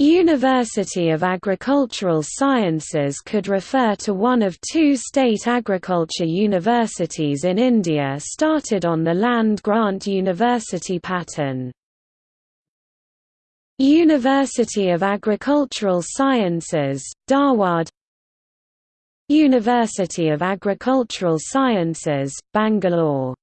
University of Agricultural Sciences could refer to one of two state agriculture universities in India started on the land-grant university pattern. University of Agricultural Sciences, Dharwad University of Agricultural Sciences, Bangalore